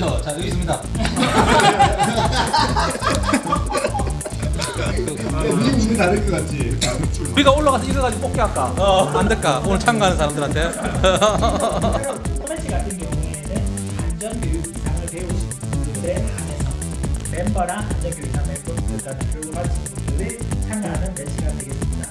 여기 있습니다. 우리 우리 다를 것 같지. 우리가 올라가서 이거 가지고 뽑기 할까? 안 될까? 오늘 참가하는 사람들한테. 소매치 같은 경우에는 안전교육 이상을 배우신 분들에 한해서 멤버랑 안전교육 이상 멤버 그러니까 교육을 받으신 분들이 참가하는 매치가 되겠습니다.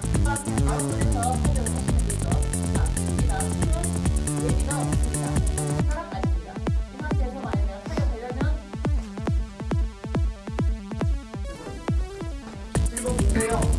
오.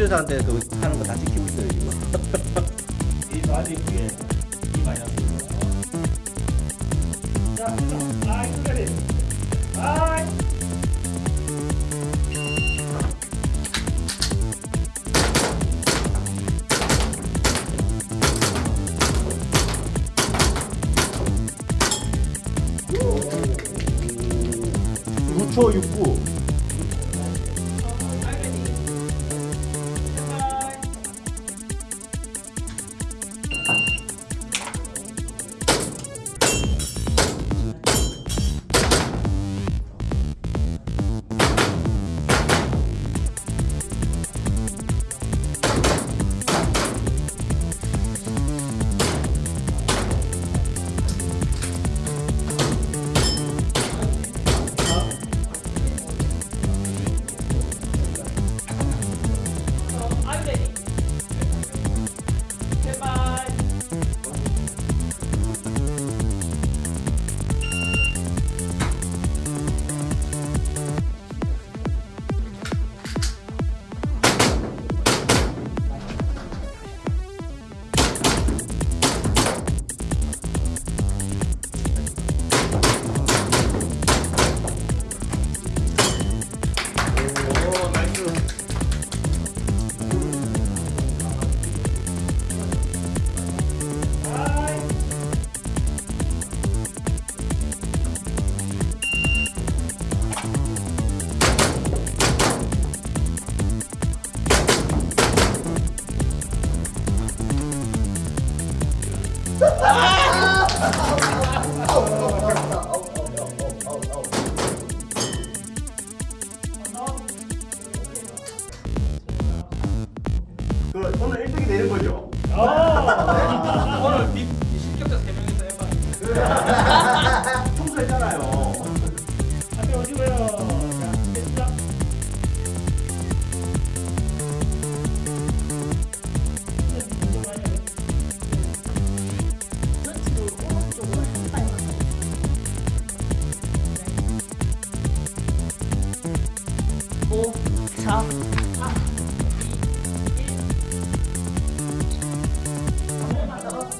그 통제사한테 그 하는 거 다 지키고 있어요 지금. 이 바디 위에 이 마이너스. 자, 아, 끝까지. 아, 루초 6부.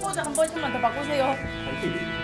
포즈 한 번씩만 더 바꾸세요.